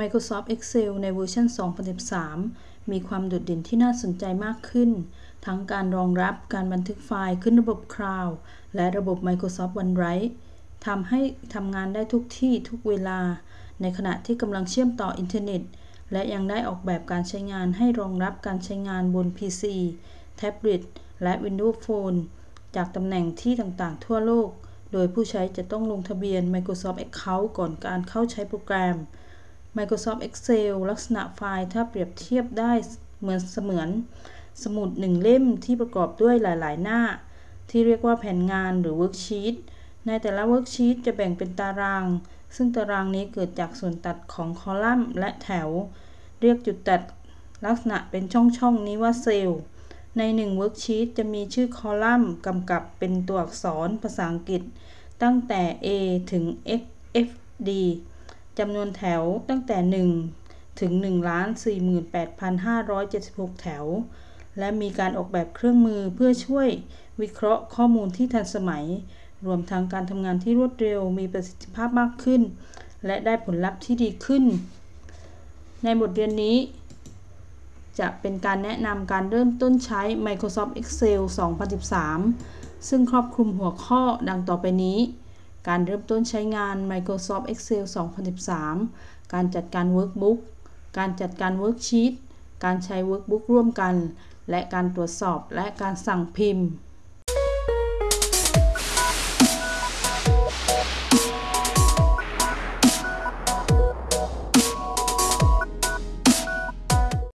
Microsoft Excel ในเวอร์ชัน 2013 มีความโดดเด่นที่น่าสนใจมากขึ้น ทั้งการรองรับการบันทึกไฟล์ขึ้นระบบคลาวด์และระบบ Microsoft OneDrive ทำให้ทำงานได้ทุกที่ทุกเวลา ในขณะที่กำลังเชื่อมต่ออินเทอร์เน็ต และยังได้ออกแบบการใช้งานให้รองรับการใช้งานบน PC แท็บเล็ตและ Windows Phone จากตำแหน่งที่ต่างๆ ทั่วโลก โดยผู้ใช้จะต้องลงทะเบียน Microsoft Account ก่อนการเข้าใช้โปรแกรม Microsoft Excel ลักษณะไฟล์ถ้าเปรียบเทียบได้เหมือนเสมือน สมุดหนึ่งเล่มที่ประกอบด้วยหลาย ๆ หน้า ที่เรียกว่าแผนงานหรือ Worksheet ในแต่ละ Worksheet จะแบ่งเป็นตาราง ซึ่งตารางนี้เกิดจากส่วนตัดของคอลัมน์และแถว เรียกจุดตัดลักษณะเป็นช่องๆนี้ว่าเซลล์ในหนึ่ง Worksheet จะมีชื่อคอลัมน์กำกับเป็นตัวอักษรภาษาอังกฤษ ตั้งแต่ A ถึง XFD จำนวนแถวตั้งแต่ 1 ถึง 1,48,576 แถว และมีการออกแบบเครื่องมือเพื่อช่วยวิเคราะห์ข้อมูลที่ทันสมัย รวมทั้งการทำงานที่รวดเร็วมีประสิทธิภาพมากขึ้น และได้ผลลัพธ์ที่ดีขึ้น ในบทเรียนนี้จะเป็นการแนะนำการเริ่มต้นใช้ Microsoft Excel 2013 ซึ่งครอบคลุมหัวข้อดังต่อไปนี้ การเริ่มต้นใช้งาน Microsoft Excel 2013 การจัดการ Workbook การจัดการ Worksheet การใช้ Workbook ร่วมกัน และการตรวจสอบและการสั่งพิมพ์